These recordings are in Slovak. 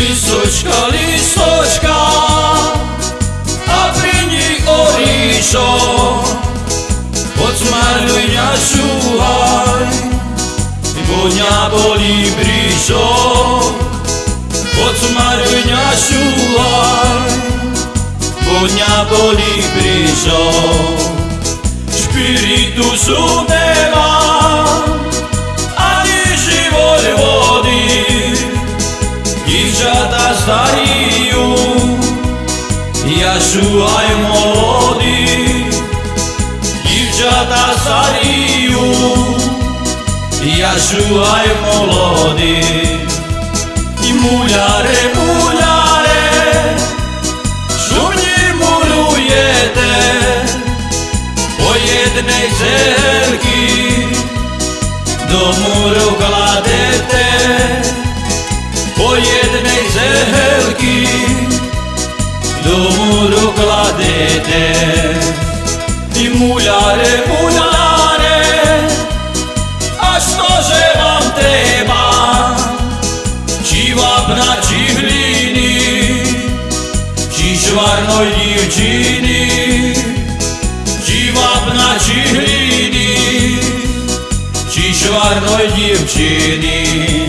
Lisočka, lisočka, a pri nich oríšo, mňa šúhaj, poď mňa boli bríšok. Podsmaruj mňa šúhaj, poď mňa boli bríšok. Špiritu sú nemám, ani život vody. Divčata starijú, ja šúhaj môj. kažu aj molodi I muljare, muljare Šunji muljujete Po jednej želki Do muru kladete Po jednej želki причині, чи вапна, чи гліні, чи чорної дівчині.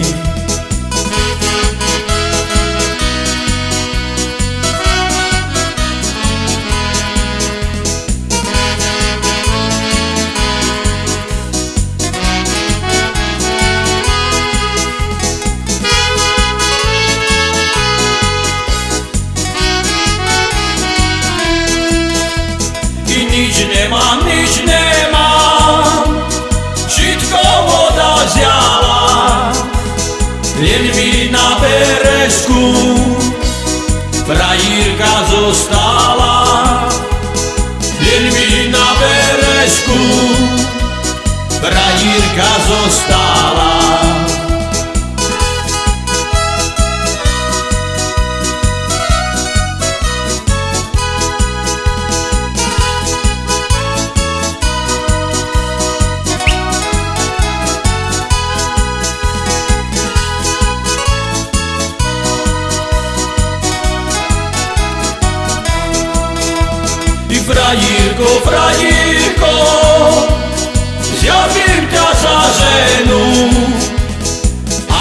Len mi na berežku frajírka zostala, len mi na berežku frajírka zostala. frajerko, frajerko Zjawiłem piasa żenu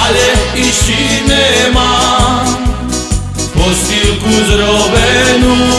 Ale iści nie ma Po stilku zrobenu